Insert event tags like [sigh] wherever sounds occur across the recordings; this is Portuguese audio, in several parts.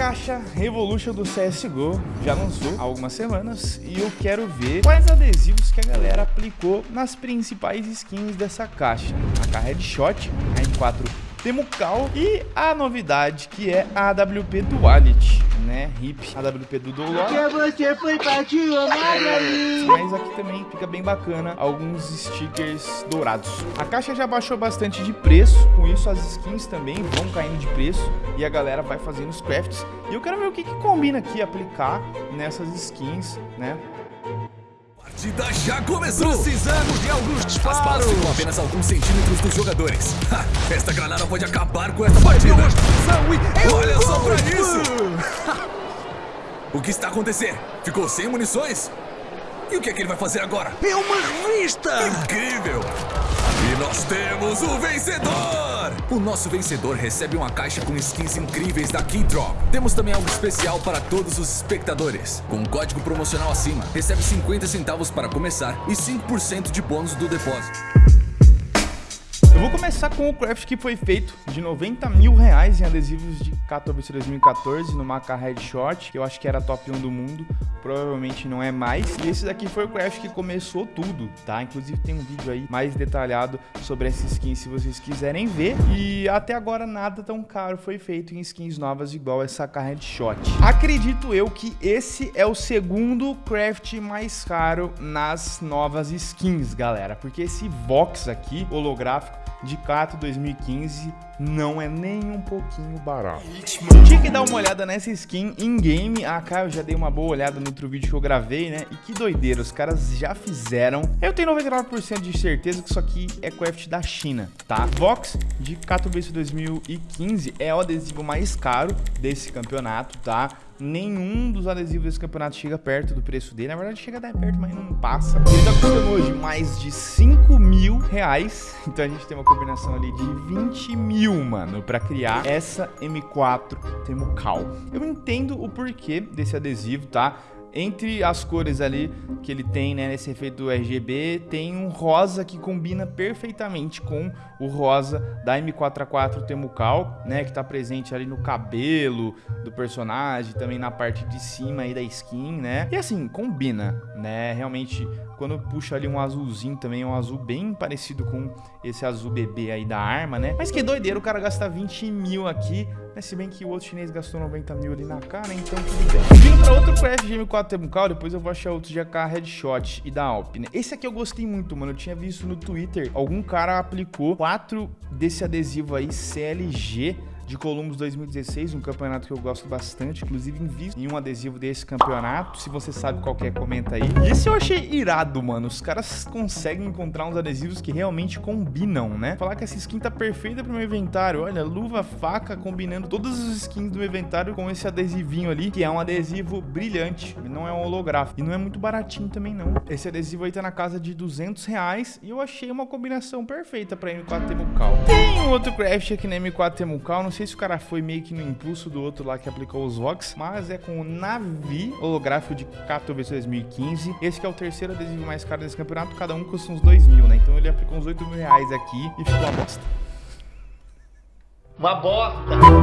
caixa Revolution do CSGO já lançou há algumas semanas e eu quero ver quais adesivos que a galera aplicou nas principais skins dessa caixa. A Headshot, a M4 Temucal e a novidade que é a AWP Duality né? Hip, AWP do Dolor. Que você foi partir, Mas aqui também fica bem bacana alguns stickers dourados. A caixa já baixou bastante de preço, com isso as skins também vão caindo de preço e a galera vai fazendo os crafts. E eu quero ver o que, que combina aqui aplicar nessas skins, né? Partida já começou! Precisamos de alguns disparos! As balas ficam apenas alguns centímetros dos jogadores. Ha, esta granada pode acabar com esta partida! Olha só pra isso! [laughs] o que está acontecendo? Ficou sem munições? E o que é que ele vai fazer agora? É uma revista! Incrível! E nós temos o vencedor! O nosso vencedor recebe uma caixa com skins incríveis da Keydrop. Temos também algo especial para todos os espectadores. Com um código promocional acima, recebe 50 centavos para começar e 5% de bônus do depósito. Eu vou começar com o craft que foi feito de 90 mil reais em adesivos de Katowice 2014 no Maca Headshot, que eu acho que era top 1 do mundo, provavelmente não é mais. E esse daqui foi o craft que começou tudo, tá? Inclusive tem um vídeo aí mais detalhado sobre essa skin se vocês quiserem ver. E até agora nada tão caro foi feito em skins novas igual essa Headshot. Acredito eu que esse é o segundo craft mais caro nas novas skins, galera, porque esse Vox aqui, holográfico, de Cato 2015 não é nem um pouquinho barato. Tinha que dar uma olhada nessa skin in-game. Ah, cara, eu já dei uma boa olhada no outro vídeo que eu gravei, né? E que doideira, os caras já fizeram. Eu tenho 99% de certeza que isso aqui é craft da China, tá? Vox de Katowice 2015 é o adesivo mais caro desse campeonato, tá? Nenhum dos adesivos desse campeonato chega perto do preço dele. Na verdade, chega até perto, mas não passa. Ele tá custando hoje mais de 5 mil reais. Então a gente tem uma combinação ali de 20 mil, mano, pra criar essa M4 Temucal. Eu entendo o porquê desse adesivo, tá? Entre as cores ali que ele tem, né, nesse efeito RGB, tem um rosa que combina perfeitamente com o rosa da M4A4 Temucal, né, que tá presente ali no cabelo do personagem, também na parte de cima aí da skin, né? E assim, combina, né? Realmente, quando puxa ali um azulzinho também, um azul bem parecido com esse azul bebê aí da arma, né? Mas que doideira o cara gastar 20 mil aqui mas se bem que o outro chinês gastou 90 mil ali na cara, então tudo bem. Vindo pra outro craft de M4 Temucal, depois eu vou achar outros de AK Headshot e da Alp, né? Esse aqui eu gostei muito, mano. Eu tinha visto no Twitter, algum cara aplicou quatro desse adesivo aí, CLG, de Columbus 2016, um campeonato que eu gosto bastante, inclusive invisto em um adesivo desse campeonato. Se você sabe qual é, comenta aí. E esse eu achei irado, mano. Os caras conseguem encontrar uns adesivos que realmente combinam, né? Falar que essa skin tá perfeita pro meu inventário. Olha, luva, faca, combinando todas as skins do meu inventário com esse adesivinho ali, que é um adesivo brilhante, não é um holográfico. E não é muito baratinho também, não. Esse adesivo aí tá na casa de 200 reais e eu achei uma combinação perfeita pra M4 Temucal. Tem um outro craft aqui na M4 Temucal, não sei sei se o cara foi meio que no impulso do outro lá que aplicou os Vox, mas é com o Navi, holográfico de Katowice 2015. Esse que é o terceiro adesivo mais caro desse campeonato, cada um custa uns 2 mil, né? Então ele aplicou uns 8 mil reais aqui e ficou uma bosta. Uma bosta.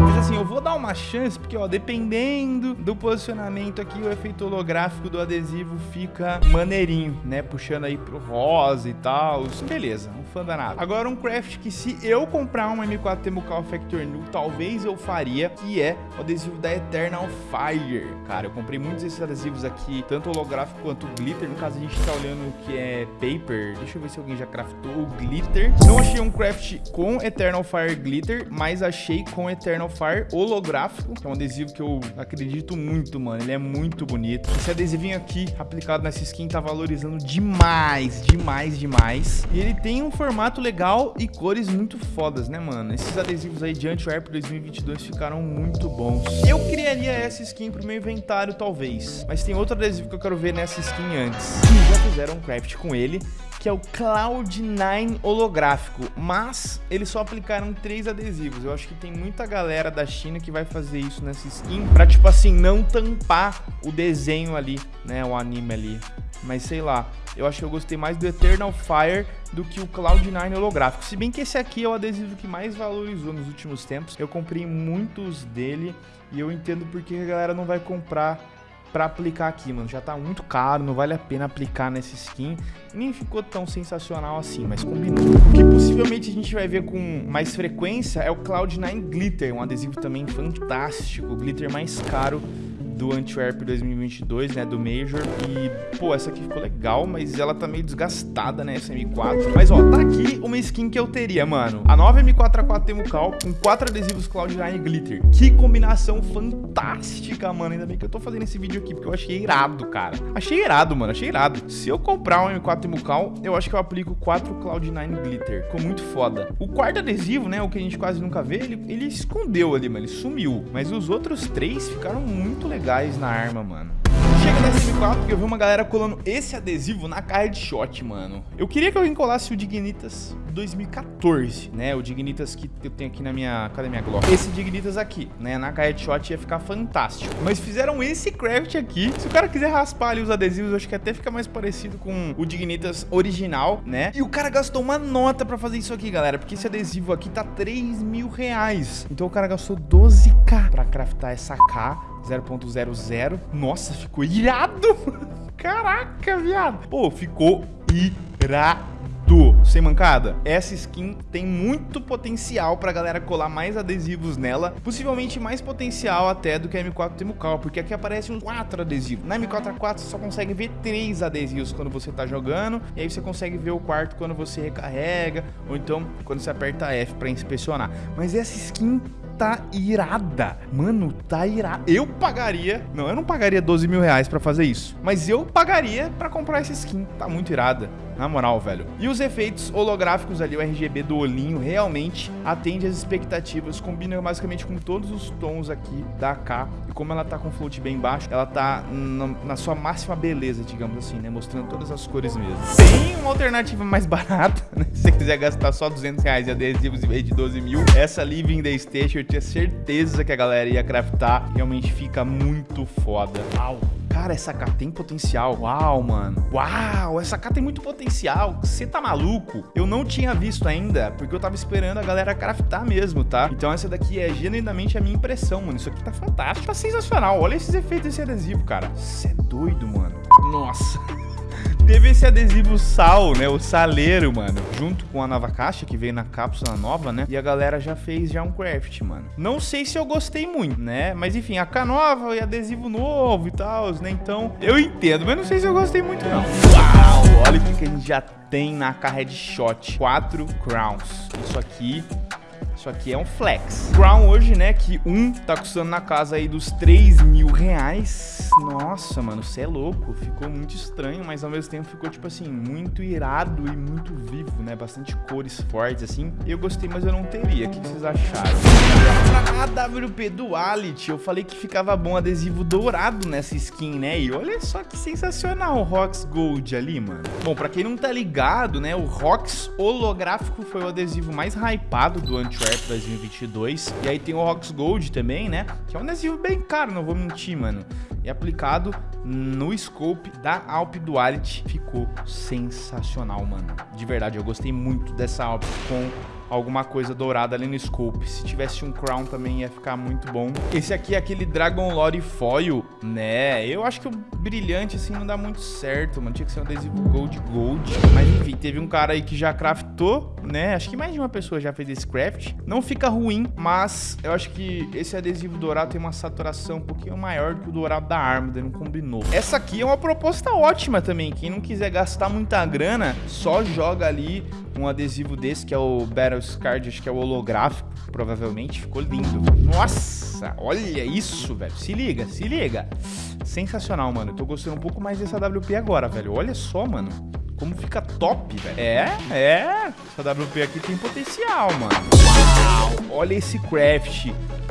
Mas assim, eu vou dar uma chance, porque, ó, dependendo do posicionamento aqui, o efeito holográfico do adesivo fica maneirinho, né? Puxando aí pro rosa e tal. Beleza, um fã danado. Agora, um craft que se eu comprar uma M4 Temucal Factor New, talvez eu faria, que é o adesivo da Eternal Fire. Cara, eu comprei muitos desses adesivos aqui, tanto holográfico quanto glitter. No caso, a gente tá olhando o que é paper. Deixa eu ver se alguém já craftou o glitter. Não achei um craft com Eternal Fire Glitter, mas achei com Eternal Fire holográfico, que é um adesivo que eu acredito muito, mano. Ele é muito bonito. Esse adesivinho aqui, aplicado nessa skin, tá valorizando demais, demais, demais. E ele tem um formato legal e cores muito fodas, né, mano? Esses adesivos aí de Antwerp 2022 ficaram muito bons. Eu criaria essa skin pro meu inventário, talvez. Mas tem outro adesivo que eu quero ver nessa skin antes. E já fizeram um craft com ele, que é o Cloud9 holográfico, mas eles só aplicaram três adesivos. Eu acho que tem muita galera da China que vai fazer isso nessa skin pra, tipo assim, não tampar o desenho ali, né, o anime ali. Mas sei lá, eu acho que eu gostei mais do Eternal Fire do que o Cloud9 holográfico. Se bem que esse aqui é o adesivo que mais valorizou nos últimos tempos. Eu comprei muitos dele e eu entendo porque a galera não vai comprar pra aplicar aqui, mano. Já tá muito caro, não vale a pena aplicar nessa skin. Nem ficou tão sensacional assim, mas combinou. O que possivelmente a gente vai ver com mais frequência é o Cloud9 Glitter, um adesivo também fantástico, glitter mais caro do Antwerp 2022, né, do Major. E, pô, essa aqui ficou legal, mas ela tá meio desgastada, né, essa M4. Mas, ó, tá aqui uma skin que eu teria, mano. A nova M4A4 Temucal com quatro adesivos Cloud9 Glitter. Que combinação fantástica, mano. Ainda bem que eu tô fazendo esse vídeo aqui, porque eu achei irado, cara. Achei irado, mano, achei irado. Se eu comprar um M4 Temucal, eu acho que eu aplico quatro Cloud9 Glitter. Ficou muito foda. O quarto adesivo, né, o que a gente quase nunca vê, ele, ele escondeu ali, mano, ele sumiu. Mas os outros três ficaram muito legais gás na arma, mano. Chega nessa M4 que eu vi uma galera colando esse adesivo na carga de shot, mano. Eu queria que alguém colasse o Dignitas 2014, né? O Dignitas que eu tenho aqui na minha... Cadê minha Glock? Esse Dignitas aqui, né? Na shot ia ficar fantástico. Mas fizeram esse craft aqui. Se o cara quiser raspar ali os adesivos, acho que até fica mais parecido com o Dignitas original, né? E o cara gastou uma nota pra fazer isso aqui, galera. Porque esse adesivo aqui tá 3 mil reais. Então o cara gastou 12k pra craftar essa K 0.00. Nossa, ficou irado. Caraca, viado. Pô, ficou irado. Sem mancada, essa skin tem muito potencial pra galera colar mais adesivos nela, possivelmente mais potencial até do que a M4 Temucal, porque aqui aparece uns 4 adesivos. Na M4A4 você só consegue ver 3 adesivos quando você tá jogando, e aí você consegue ver o quarto quando você recarrega, ou então quando você aperta F pra inspecionar. Mas essa skin tá irada. Mano, tá irada. Eu pagaria... Não, eu não pagaria 12 mil reais pra fazer isso. Mas eu pagaria pra comprar essa skin. Tá muito irada. Na moral, velho. E os efeitos holográficos ali, o RGB do olhinho, realmente atende às expectativas. Combina basicamente com todos os tons aqui da AK. E como ela tá com float bem baixo, ela tá na, na sua máxima beleza, digamos assim, né? Mostrando todas as cores mesmo. Tem uma alternativa mais [laughs] barata, né? Se você quiser gastar só 200 reais de adesivos em vez de 12 mil. Essa Living Day Station, eu tinha certeza que a galera ia craftar. Realmente fica muito foda. Uau. Cara, essa AK tem potencial. Uau, mano. Uau, essa AK tem muito potencial. Você tá maluco? Eu não tinha visto ainda, porque eu tava esperando a galera craftar mesmo, tá? Então essa daqui é genuinamente a minha impressão, mano. Isso aqui tá fantástico. Tá sensacional. Olha esses efeitos desse adesivo, cara. Você é doido, mano. Nossa. Teve esse adesivo sal, né? O saleiro, mano. Junto com a nova caixa que veio na cápsula nova, né? E a galera já fez já um craft, mano. Não sei se eu gostei muito, né? Mas enfim, a K nova e adesivo novo e tal, né? Então, eu entendo, mas não sei se eu gostei muito, não. Uau! Olha o que a gente já tem na K Headshot. Quatro crowns. Isso aqui isso aqui é um flex. Crown hoje, né, que um tá custando na casa aí dos 3 mil reais. Nossa, mano, você é louco. Ficou muito estranho, mas ao mesmo tempo ficou, tipo assim, muito irado e muito vivo, né? Bastante cores fortes, assim. Eu gostei, mas eu não teria. O que vocês acharam? A AWP Duality, eu falei que ficava bom adesivo dourado nessa skin, né? E olha só que sensacional o Rox Gold ali, mano. Bom, pra quem não tá ligado, né, o Rox holográfico foi o adesivo mais hypado do Antwerp Antwerp 2022. E aí tem o Rox Gold também, né? Que é um adesivo bem caro, não vou mentir, mano. E aplicado no scope da Alp Duality ficou sensacional, mano. De verdade, eu gostei muito dessa Alp com alguma coisa dourada ali no scope. Se tivesse um crown também ia ficar muito bom. Esse aqui é aquele Dragon Lore Foil, né? Eu acho que o brilhante assim não dá muito certo, mano. Tinha que ser um adesivo Gold Gold. Mas enfim, teve um cara aí que já craftou, né? Acho que mais de uma pessoa já fez esse craft. Não fica ruim, mas eu acho que esse adesivo dourado tem uma saturação um pouquinho maior do que o dourado da arma, não combinou. Essa aqui é uma proposta ótima também. Quem não quiser gastar muita grana, só joga ali um adesivo desse, que é o Battle Card, acho que é o holográfico, provavelmente. Ficou lindo. Nossa, olha isso, velho. Se liga, se liga. Sensacional, mano. Eu tô gostando um pouco mais dessa WP agora, velho. Olha só, mano. Como fica top, velho. É, é. Essa WP aqui tem potencial, mano. Olha esse craft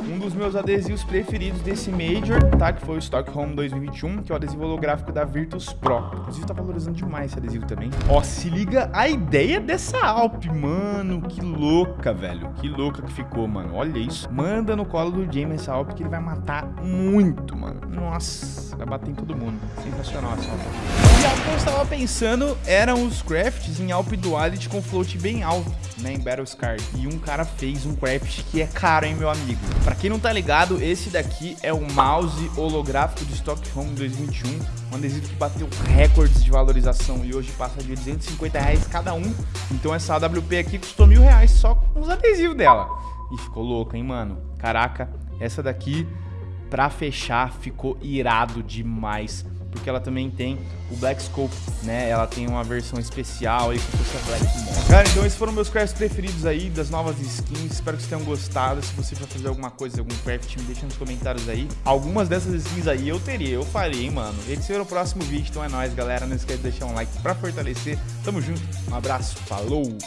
um dos meus adesivos preferidos desse Major, tá? Que foi o Stockholm 2021, que é o adesivo holográfico da Virtus Pro. Inclusive tá valorizando demais esse adesivo também. Ó, se liga a ideia dessa Alp, mano. Que louca, velho. Que louca que ficou, mano. Olha isso. Manda no colo do James essa Alp que ele vai matar muito, mano. Nossa, vai bater em todo mundo. Sensacional essa Alp. E algo que eu estava pensando eram os crafts em Alp Duality com float bem alto, né? Em Battle Scar. E um cara fez um craft que é caro, hein, meu amigo. Pra quem não tá ligado, esse daqui é o mouse holográfico de Stockholm 2021, um adesivo que bateu recordes de valorização e hoje passa de 250 reais cada um. Então essa AWP aqui custou mil reais só com os adesivos dela. E ficou louca, hein, mano? Caraca, essa daqui, pra fechar, ficou irado demais porque ela também tem o Black Scope, né? Ela tem uma versão especial aí com a Black. Cara, então esses foram meus crafts preferidos aí das novas skins. Espero que vocês tenham gostado. Se você for fazer alguma coisa, algum craft, me deixa nos comentários aí. Algumas dessas skins aí eu teria, eu faria, hein, mano. Esse será o próximo vídeo, então é nóis, galera. Não esquece de deixar um like pra fortalecer. Tamo junto, um abraço, falou!